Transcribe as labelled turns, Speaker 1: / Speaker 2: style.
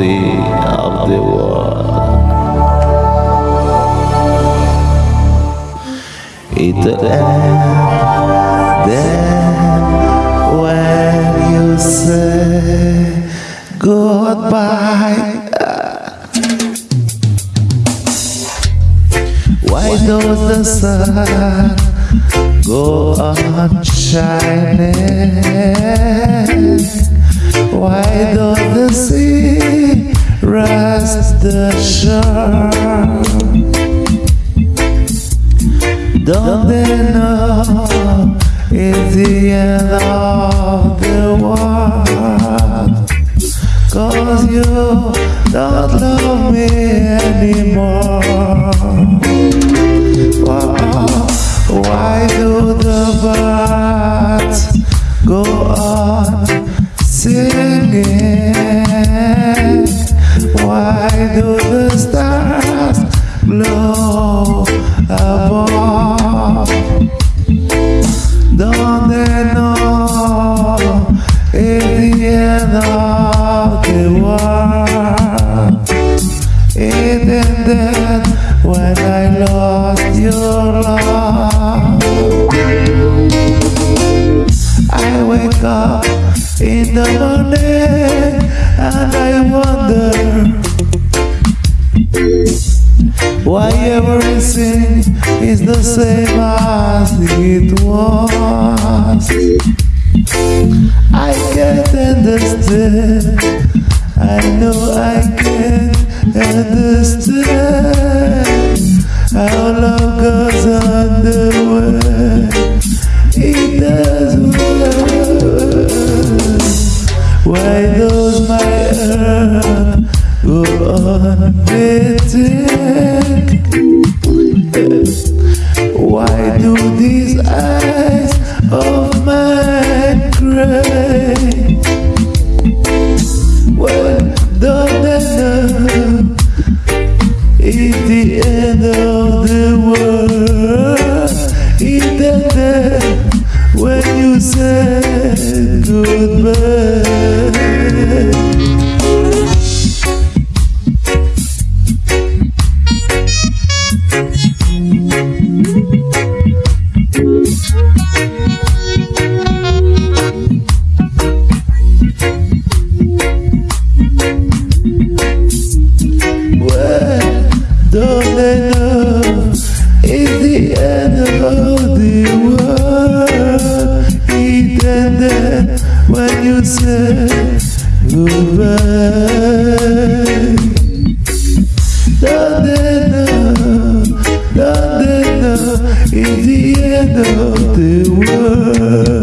Speaker 1: the of the world. It then when you say goodbye. Why does the sun go on shining? Why does the sea rest the shore? Don't they know it's the end of the world? Cause you don't love me anymore. Glow above? They know it's the end of the world? When I lost your love. I wake up in the morning and I wonder why everything is the same as it was. I can't understand. I know I can't understand how love goes on the go love is the end of the world. It ended when you said goodbye. Is the end of the world.